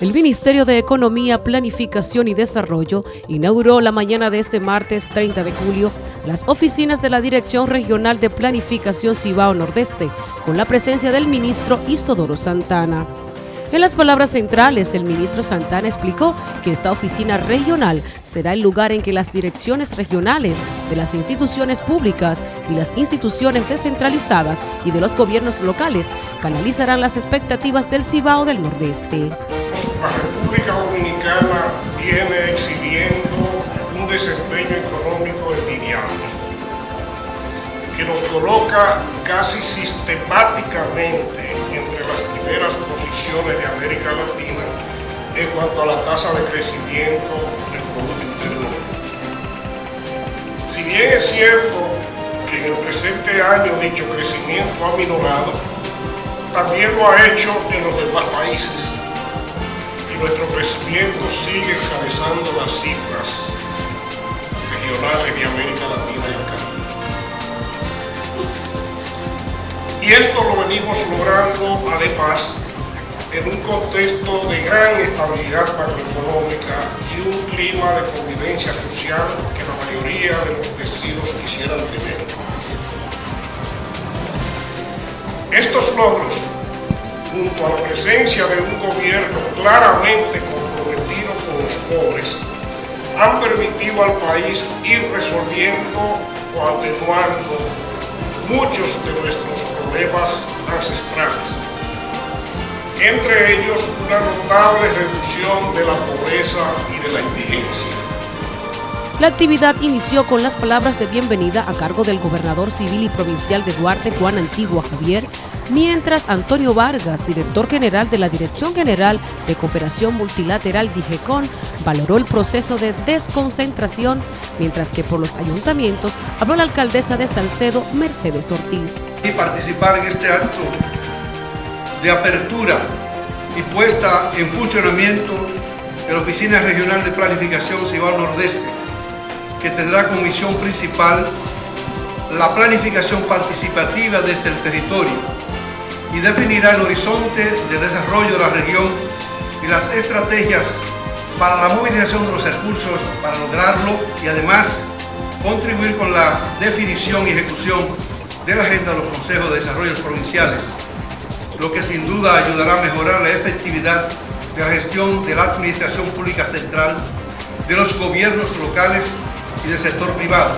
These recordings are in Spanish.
El Ministerio de Economía, Planificación y Desarrollo inauguró la mañana de este martes 30 de julio las oficinas de la Dirección Regional de Planificación Cibao Nordeste, con la presencia del ministro Istodoro Santana. En las palabras centrales, el ministro Santana explicó que esta oficina regional será el lugar en que las direcciones regionales de las instituciones públicas y las instituciones descentralizadas y de los gobiernos locales canalizarán las expectativas del Cibao del Nordeste. La República Dominicana viene exhibiendo un desempeño económico envidiable que nos coloca casi sistemáticamente entre las primeras posiciones de América Latina en cuanto a la tasa de crecimiento del Producto Interno Si bien es cierto que en el presente año dicho crecimiento ha minorado, también lo ha hecho en los demás países nuestro crecimiento sigue encabezando las cifras regionales de América Latina y el Caribe. Y esto lo venimos logrando además en un contexto de gran estabilidad macroeconómica y un clima de convivencia social que la mayoría de los vecinos quisieran tener. Estos logros junto a la presencia de un gobierno claramente comprometido con los pobres, han permitido al país ir resolviendo o atenuando muchos de nuestros problemas ancestrales. Entre ellos, una notable reducción de la pobreza y de la indigencia. La actividad inició con las palabras de bienvenida a cargo del gobernador civil y provincial de Duarte, Juan Antigua Javier, mientras Antonio Vargas, director general de la Dirección General de Cooperación Multilateral DIGECON, valoró el proceso de desconcentración, mientras que por los ayuntamientos habló la alcaldesa de Salcedo, Mercedes Ortiz. Y participar en este acto de apertura y puesta en funcionamiento de la Oficina Regional de Planificación Cibao Nordeste, que tendrá como misión principal la planificación participativa desde el territorio y definirá el horizonte de desarrollo de la región y las estrategias para la movilización de los recursos para lograrlo y además contribuir con la definición y ejecución de la agenda de los consejos de desarrollo provinciales, lo que sin duda ayudará a mejorar la efectividad de la gestión de la administración pública central, de los gobiernos locales y del sector privado,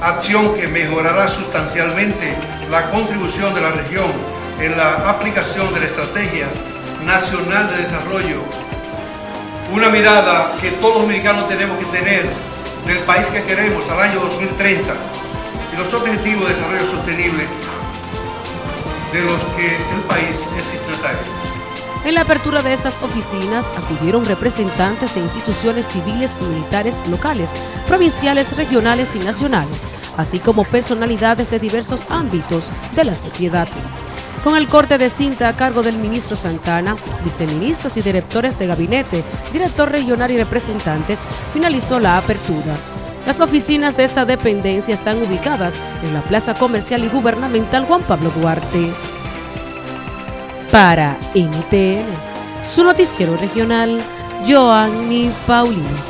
acción que mejorará sustancialmente la contribución de la región en la aplicación de la Estrategia Nacional de Desarrollo, una mirada que todos los dominicanos tenemos que tener del país que queremos al año 2030 y los objetivos de desarrollo sostenible de los que el país es signatario. En la apertura de estas oficinas acudieron representantes de instituciones civiles y militares locales, provinciales, regionales y nacionales, así como personalidades de diversos ámbitos de la sociedad con el corte de cinta a cargo del ministro Santana, viceministros y directores de gabinete, director regional y representantes, finalizó la apertura. Las oficinas de esta dependencia están ubicadas en la Plaza Comercial y Gubernamental Juan Pablo Duarte. Para NTN, su noticiero regional, Joanny Paulino.